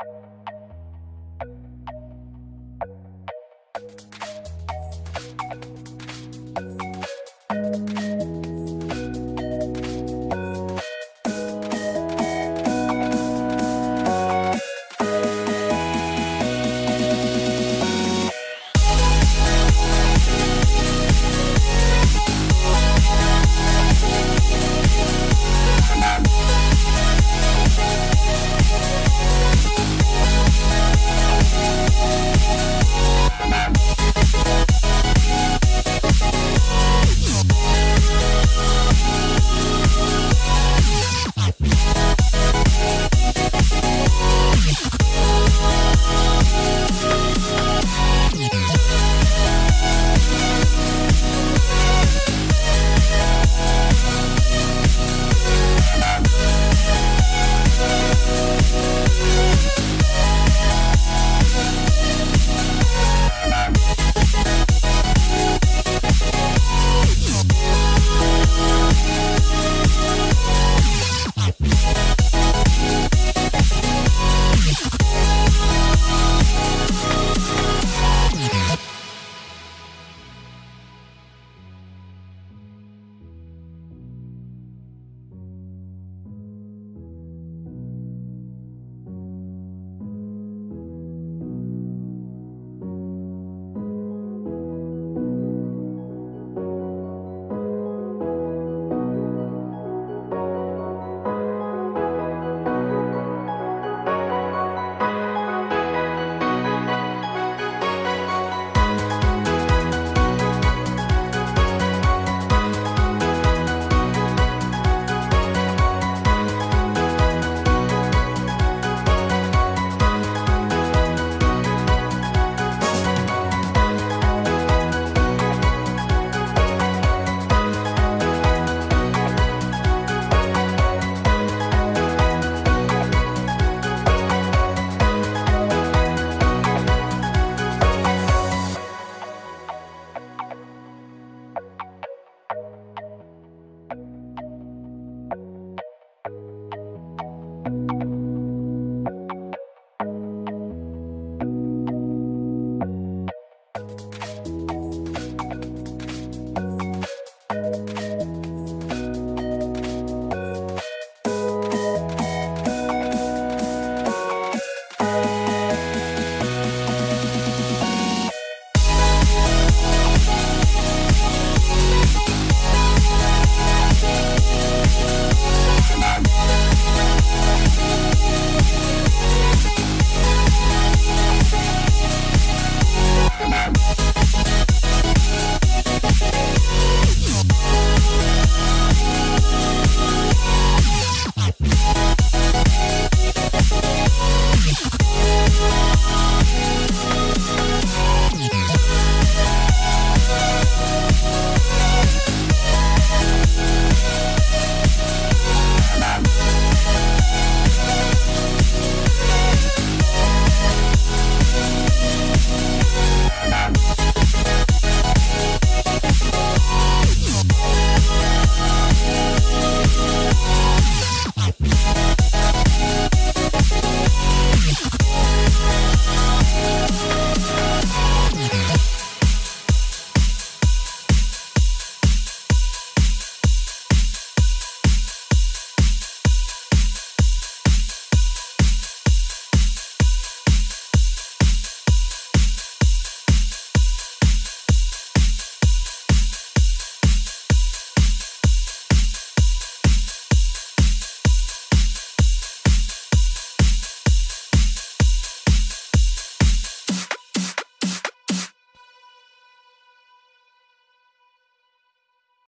you